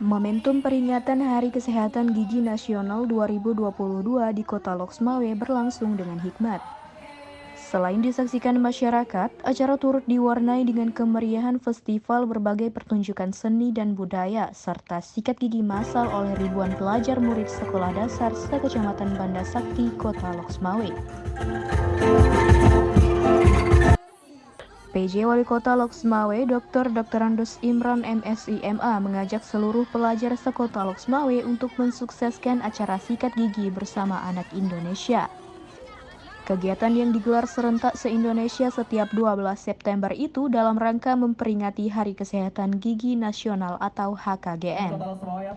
Momentum peringatan Hari Kesehatan Gigi Nasional 2022 di Kota Loksmawe berlangsung dengan hikmat. Selain disaksikan masyarakat, acara turut diwarnai dengan kemeriahan festival berbagai pertunjukan seni dan budaya, serta sikat gigi massal oleh ribuan pelajar murid sekolah dasar sekecamatan Banda Sakti, Kota Loksmawe. PJ Wali Kota Loksmawe, Dr. Dr. Andus Imran MSIMA mengajak seluruh pelajar sekota Loksmawe untuk mensukseskan acara sikat gigi bersama anak Indonesia. Kegiatan yang digelar serentak se-Indonesia setiap 12 September itu dalam rangka memperingati Hari Kesehatan Gigi Nasional atau HKGN.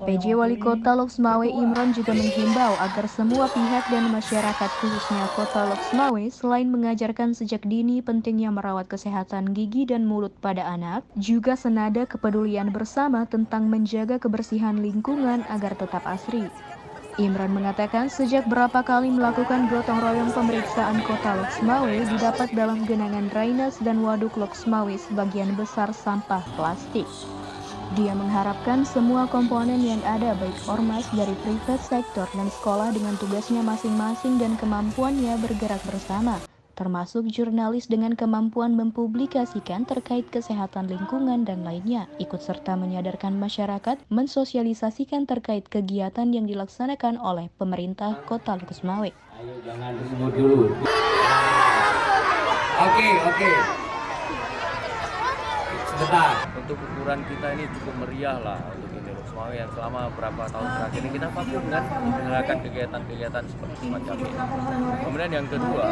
PJ Wali Kota Loksmawe Imron juga menghimbau agar semua pihak dan masyarakat khususnya Kota Loksmawe selain mengajarkan sejak dini pentingnya merawat kesehatan gigi dan mulut pada anak, juga senada kepedulian bersama tentang menjaga kebersihan lingkungan agar tetap asri. Imran mengatakan sejak berapa kali melakukan gotong royong pemeriksaan kota Loksmawe didapat dalam genangan drainase dan waduk Loksmawe sebagian besar sampah plastik. Dia mengharapkan semua komponen yang ada baik ormas dari private sektor dan sekolah dengan tugasnya masing-masing dan kemampuannya bergerak bersama termasuk jurnalis dengan kemampuan mempublikasikan terkait kesehatan lingkungan dan lainnya, ikut serta menyadarkan masyarakat mensosialisasikan terkait kegiatan yang dilaksanakan oleh pemerintah Kota Lukusmawe. Ayo jangan disebut dulu. Oke, oke. Sebentar. Untuk ukuran kita ini cukup meriah lah untuk ini Lukusmawe yang selama beberapa tahun terakhir ini kita vakum kan menyelenggarakan kegiatan-kegiatan seperti semacam ini. Kemudian yang kedua,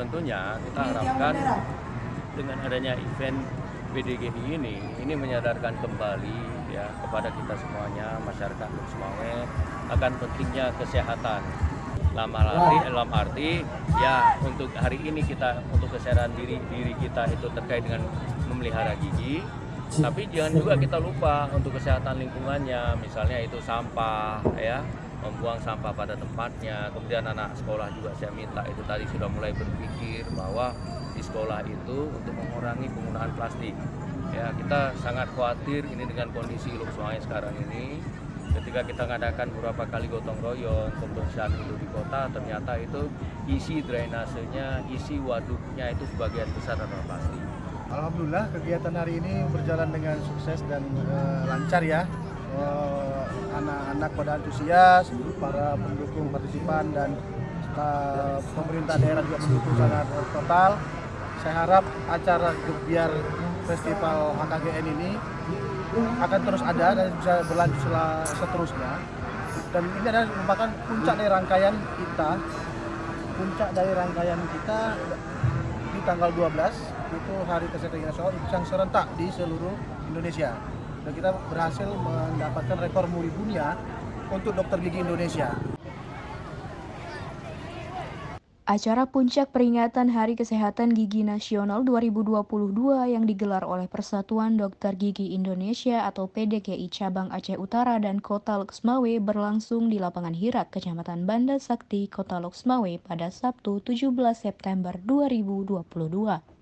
tentunya kita harapkan dengan adanya event BDGI ini ini menyadarkan kembali ya kepada kita semuanya masyarakat Luksmawe akan pentingnya kesehatan. Lama arti dalam arti ya untuk hari ini kita untuk kesehatan diri diri kita itu terkait dengan memelihara gigi. Tapi jangan juga kita lupa untuk kesehatan lingkungannya misalnya itu sampah ya membuang sampah pada tempatnya. Kemudian anak sekolah juga saya minta itu tadi sudah mulai berpikir bahwa di sekolah itu untuk mengurangi penggunaan plastik. Ya, kita sangat khawatir ini dengan kondisi Luk Sungai sekarang ini. Ketika kita mengadakan beberapa kali gotong royong pembersihan itu di kota, ternyata itu isi drainasenya, isi waduknya itu sebagian besar adalah plastik. Alhamdulillah kegiatan hari ini berjalan dengan sukses dan uh, lancar ya. Uh, anak-anak pada antusias, para pendukung partisipan dan uh, pemerintah daerah juga mendukung sangat total. Saya harap acara Gebiar Festival HKGN ini akan terus ada dan bisa berlanjut seterusnya. Dan ini adalah merupakan puncak dari rangkaian kita, puncak dari rangkaian kita di tanggal 12 itu Hari Kesehatan Nasional yang serentak di seluruh Indonesia dan kita berhasil mendapatkan rekor muri dunia untuk dokter gigi Indonesia. Acara puncak peringatan Hari Kesehatan Gigi Nasional 2022 yang digelar oleh Persatuan Dokter Gigi Indonesia atau PDGI Cabang Aceh Utara dan Kota Loksmawe berlangsung di lapangan Hirak, Kecamatan Banda Sakti, Kota Loksmawe pada Sabtu 17 September 2022.